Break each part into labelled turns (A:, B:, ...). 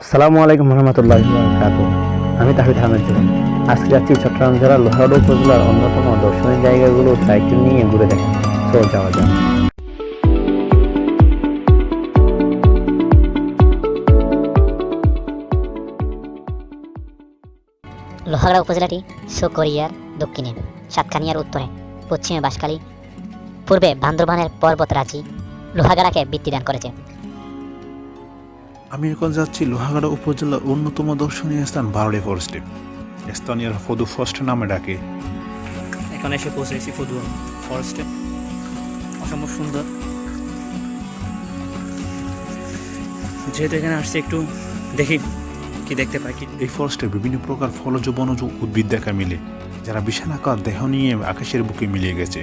A: আসসালামু আলাইকুম রহমতুল্লাহ আমি তাহিদ আহমেদ জুবান আজকে যাচ্ছি চট্টগ্রাম জেলার লোহারড উপজেলার অন্যতম দর্শনীয় জায়গাগুলো সাইকেল নিয়ে ঘুরে দেখেন চল যাওয়া যাক।
B: লোহাগড়া উপজেলাটি সুকরিয়ার দক্ষিণে সাতকানিয়ার উত্তরে, পশ্চিমে বাঁশখালী, পূর্বে বান্দরবানের পর্বতরাজি লোহাগাড়াকে বৃত্তি দান করেছে।
C: আমি এখন যাচ্ছি লোহাগাড়া উপজেলার অন্যতম দর্শনীয় স্থান বারোডি ফরেস্টে। স্থানীয়রা ফদু ফরেস্ট নামে ডাকে।
D: এখানে এসে পৌঁছেছি ফদুয়া ফরেস্টে। অসম্ভব সুন্দর। যেহেতু এখানে আসছি একটু দেখি কি দেখতে পাই কি
C: এই ফরেস্টে বিভিন্ন প্রকার ফলজ বনজ উদ্ভিদ দেখা মিলে যারা বিশাল আকার দেহ নিয়ে আকাশের বুকে মিলিয়ে গেছে।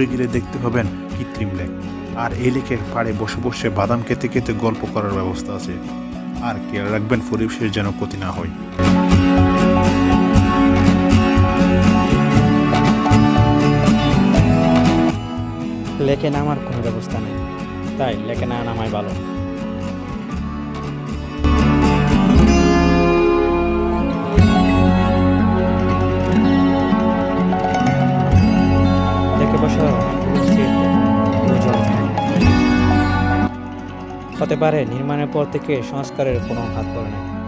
C: দূরে গেলে দেখতে পাবেন কৃত্রিম লেক। আর এই লেকের পাড়ে বসে বসে বাদাম খেতে খেতে গল্প করার ব্যবস্থা আছে। আর খেয়াল রাখবেন পরিবেশের যেন ক্ষতি না হয়।
E: লেকে নামার কোনো ব্যবস্থা নেই। তাই লেকে না নামাই ভালো। হতে পারে নির্মাণের পর থেকে সংস্কারের কোনো হাত পড়ে না।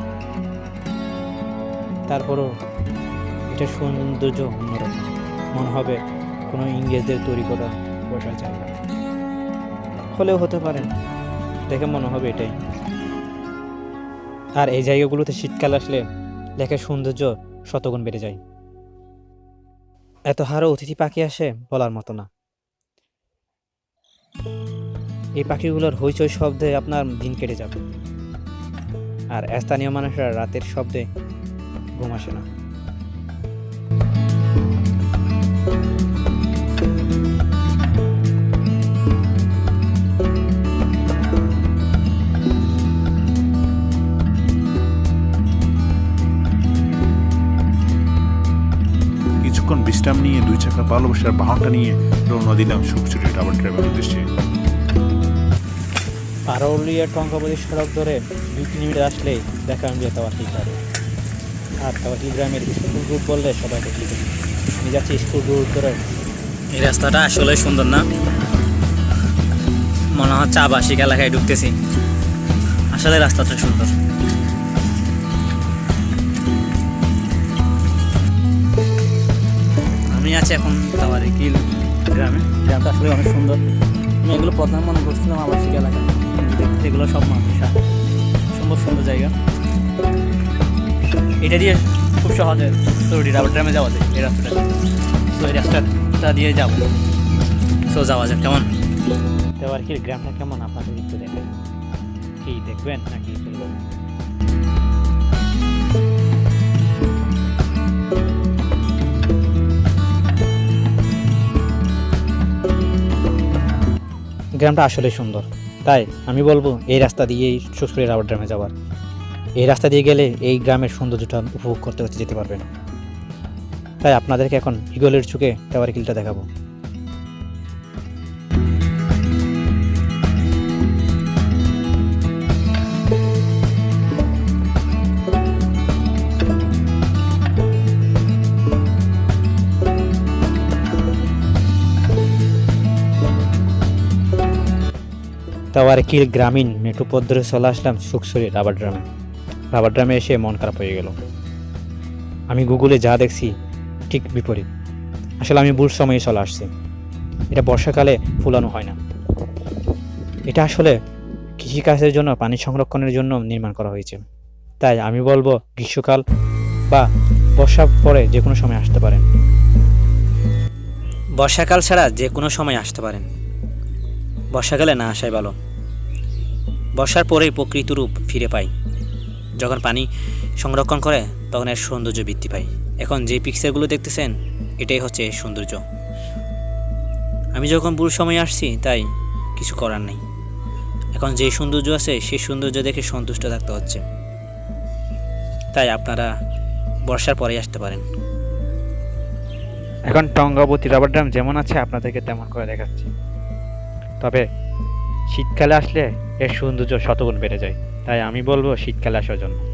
E: তারপরও এটা সৌন্দর্য অন্যরকম। মনে হবে কোনো ইংরেজদের তৈরি করা বসার জায়গা হলেও হতে পারে। দেখে মনে হবে এটাই। আর এই জায়গাগুলোতে শীতকাল আসলে লেখার সৌন্দর্য শতগুণ বেড়ে যায়। এত হারও অতিথি পাখি আসে বলার মতো না। এই পাখিগুলোর হইচই শব্দে আপনার দিন কেটে যাবে। আর স্থানীয় মানুষরা রাতের শব্দে ঘুম আসে না।
C: কিছুক্ষণ বিশ্রাম নিয়ে দুই চাকা ভালোবাসার বাহনটা নিয়ে রওনা দিলাম সুখচুরি টাবার ট্রাভেল উদ্দেশ্যে।
E: পারৌলিয়া টঙ্কাবতী সড়ক ধরে দুই কিলোমিটার আসলেই দেখা যাবে তাওয়াকি গ্রামে আর তাওয়াকি গ্রামের স্কুল রুট বললে সবাই দেখি। আমি যাচ্ছি স্কুল রুট ধরে।
D: এই রাস্তাটা আসলে সুন্দর না? মনে হচ্ছে আবাসিক এলাকায় ঢুকতেছি। আসলে রাস্তাটা সুন্দর। আমি আছি এখন তাওয়ারে কিল গ্রামে? গ্রামটা আসলে অনেক সুন্দর। আমি এগুলো প্রথমে মনে করছিলাম আবাসিক এলাকা। দেখতে এগুলো সব মানুষ সুন্দর সুন্দর জায়গা। এটা দিয়ে খুব সহজে সরি রাবার ড্রামে যাওয়া যায় এই রাস্তাটা তো এই রাস্তাটা দিয়ে যাব। সো যাওয়া যাক কেমন?
E: তেওয়ারকির গ্রামটা কেমন আপনাদের একটু দেখেন। কি দেখবেন নাকি? গ্রামটা আসলে সুন্দর। তাই আমি বলব, এই রাস্তা দিয়েই সুসপুরের রাবার গ্রামে যাওয়ার। এই রাস্তা দিয়ে গেলে এই গ্রামের সৌন্দর্যটা উপভোগ করতে করতে যেতে পারবেন তাই আপনাদেরকে এখন ইগলের চুকে টাওয়ার কিলটা দেখাবো। টাওয়ার কিল গ্রামীণ মেট্রো পথ ধরে চলে আসলাম সুকসরি রাবার ড্রামে। রাবার ড্রামে এসে মন খারাপ হয়ে গেল। আমি গুগলে যা দেখছি, ঠিক বিপরীত। আসলে আমি ভুল সময়ে চলে আসছি। এটা বর্ষাকালে ফুলানো হয় না। এটা আসলে কৃষিকাজের জন্য, পানি সংরক্ষণের জন্য নির্মাণ করা হয়েছে। তাই আমি বলব, গ্রীষ্মকাল বা বর্ষা পরে যে কোনো সময় আসতে পারেন।
D: বর্ষাকাল ছাড়া যে কোনো সময় আসতে পারেন। বর্ষাকালে না আসাই ভালো। বর্ষার পরেই প্রকৃত রূপ ফিরে পাই। যখন পানি সংরক্ষণ করে, তখন এর সৌন্দর্য বৃদ্ধি পায় এখন যে পিকচারগুলো দেখতেছেন, এটাই হচ্ছে সৌন্দর্য। আমি যখন ভুল সময় আসছি, তাই কিছু করার নেই। এখন যে সৌন্দর্য আছে, সেই সৌন্দর্য দেখে সন্তুষ্ট থাকতে হচ্ছে। তাই আপনারা বর্ষার পরেই আসতে পারেন।
E: এখন টঙ্গাবতী রাবার ড্যাম যেমন আছে, আপনাদেরকে তেমন করে দেখাচ্ছি। তবে শীতকালে আসলে এর সৌন্দর্য শতগুণ বেড়ে যায়। তাই আমি বলব শীতকালে আসার জন্য।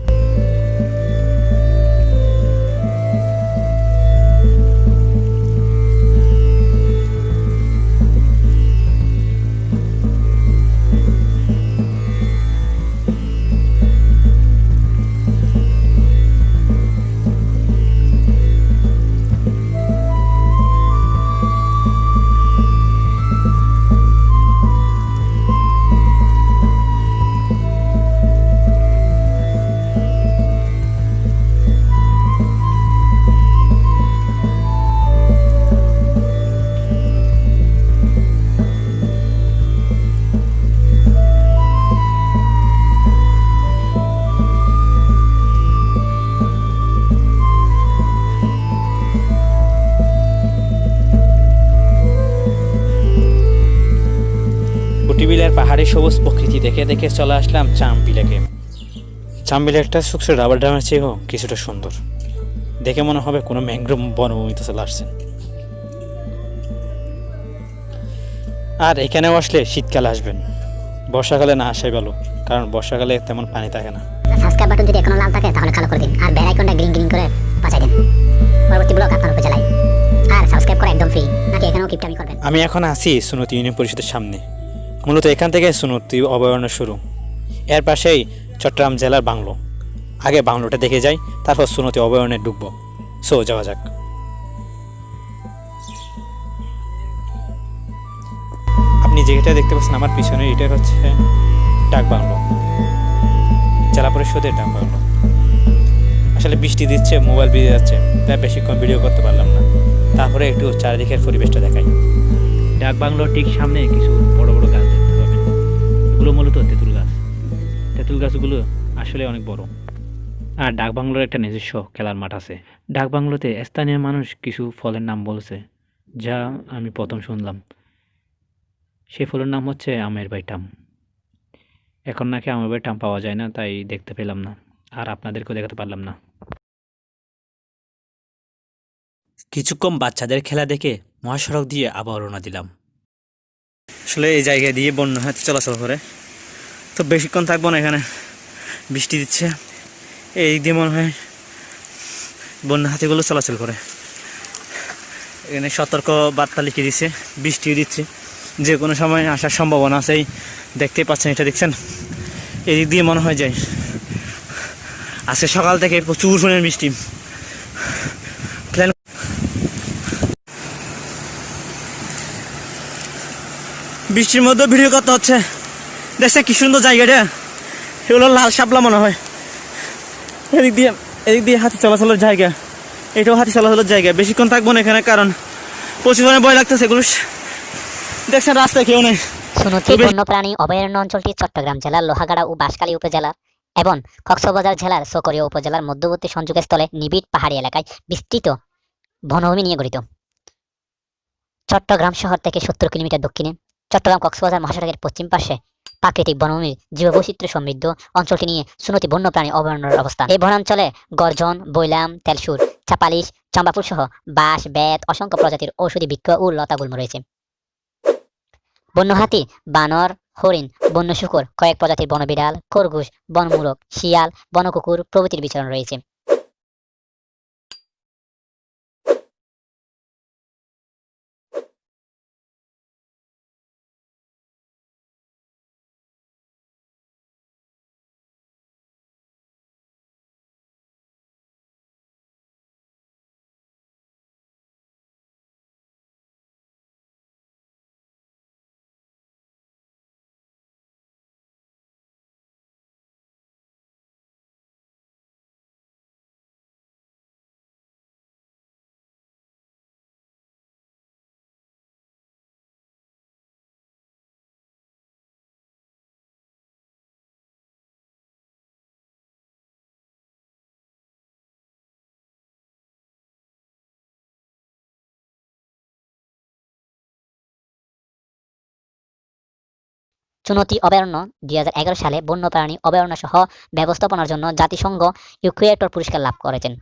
E: কুটিবিলের পাহাড়ি সবুজ প্রকৃতি দেখে দেখে চলে আসলাম চামবিলেকে চামবিলেরটা সুক্সের রাবার ড্যামের চেয়েও কিছুটা সুন্দর। দেখে মনে হবে কোনো ম্যাংগ্রোভ বনভূমিতে চলে আসছেন আর এখানেও আসলে শীতকালে আসবেন বর্ষাকালে না আসাই ভালো কারণ বর্ষাকালে তেমন পানি থাকে না।
B: সাবস্ক্রাইব বাটন যদি এখনও লাল থাকে তাহলে কালো করে দিন। আর বেল আইকনটা গ্রিন গ্রিন করে বাঁচাই দিন। পরবর্তী ব্লগ আপনার উপজেলায় আর সাবস্ক্রাইব করা একদম ফ্রি নাকি এখানেও কিপটামি করবেন?
E: আমি এখন আছি সুনতি ইউনিয়ন পরিষদের সামনে। মূলত এখান থেকে সুনতি অভয়ারণ্য শুরু। এর পাশেই চট্টগ্রাম জেলার বাংলো। আগে বাংলোটা দেখে যাই, তারপর সুনতি অভয়ারণ্যে ঢুকবো। সো, যাওয়া যাক। আপনি যেটা দেখতে পাচ্ছেন, আমার পিছনে এটা হচ্ছে ডাক বাংলো। জেলা পরিষদের ডাক বাংলো। আসলে বৃষ্টি দিচ্ছে, মোবাইল ভিজে যাচ্ছে, তাই বেশিক্ষণ ভিডিও করতে পারলাম না। তারপরে একটু চারিদিকের পরিবেশটা দেখাই। ডাক বাংলোর ঠিক সামনে কিছু বড় বড় গাছ দেখতে পাবেন। এগুলো মূলত তেঁতুল গাছ। তেঁতুল গাছগুলো আসলে অনেক বড়। আর ডাক বাংলোর একটা নিজস্ব খেলার মাঠ আছে। ডাক বাংলোতে স্থানীয় মানুষ কিছু ফলের নাম বলছে, যা আমি প্রথম শুনলাম। সেই ফলের নাম হচ্ছে আমের বাইটাম এখন নাকি আমের বাইটাম পাওয়া যায় না, তাই দেখতে পেলাম না। আর আপনাদেরকেও দেখাতে পারলাম না। কিছুক্ষণ বাচ্চাদের খেলা দেখে মহাসড়ক দিয়ে আবার রওনা দিলাম। আসলে এই জায়গা দিয়ে বন্যা হাতি চলাচল করে। তো বেশিক্ষণ থাকব না এখানে। বৃষ্টি দিচ্ছে। এই দিয়ে মনে হয় বন্যা হাতিগুলো চলাচল করে। এখানে সতর্ক বার্তা লিখে দিচ্ছে, বৃষ্টিও দিচ্ছে। যে কোনো সময় আসার সম্ভাবনা আছে এই দেখতেই পাচ্ছেন, এটা দেখছেন? এই দিক দিয়ে মনে হয় যায় আজকে সকাল থেকে প্রচুর পরিমাণ বৃষ্টি। বৃষ্টির মধ্যে ভিডিও করতে হচ্ছে। দেখছে কি সুন্দর জায়গাটা। এগুলো লাল শাপলা মনে হয়। এদিক দিয়ে এদিক দিয়ে হাতি চলাচলের জায়গা। এটাও হাতি চলাচলের জায়গা। বেশিক্ষণ থাকব না এখানে কারণ প্রচুর ভয় লাগতেছে এগুলো। দেখছেন রাস্তায় কেউ নেই।
B: সুনতি বন্যপ্রাণী অভয়ারণ্য অঞ্চলটি চট্টগ্রাম জেলার লোহাগাড়া ও বাঁশখালী উপজেলার এবং কক্সবাজার জেলার সকরিয়া উপজেলার মধ্যবর্তী সংযোগস্থলে নিবিড় পাহাড়ি এলাকায় বিস্তৃত বনভূমি নিয়ে গঠিত। চট্টগ্রাম শহর থেকে সত্তর কিলোমিটার দক্ষিণে চট্টগ্রাম, কক্সবাজার, মহাসড়কের পশ্চিম পাশে প্রাকৃতিক বনভূমির জীববৈচিত্র্য সমৃদ্ধ অঞ্চলটি নিয়ে সুনতি বন্যপ্রাণী অভয়ারণ্যের অবস্থান। এই বনাঞ্চলে গর্জন, বৈলাম তেলসুর চাপালিশ চম্বাপুর সহ বাঁশ, বেত, অসংখ্য প্রজাতির ঔষধি বৃক্ষ ও লতাগুল্ম রয়েছে। বন্য হাতি বানর, হরিণ, বন্য শুকর, কয়েক প্রজাতির বনবিড়াল, খরগোশ বনমূলক শিয়াল, বনকুকুর প্রভৃতির বিচরণ রয়েছে। চুনতি অভয়ারণ্য দুই হাজার এগারো সালে বন্যপ্রাণী অভয়ারণ্য সহ ব্যবস্থাপনার জন্য জাতিসংঘ ইকুয়েটর পুরস্কার লাভ করেছেন।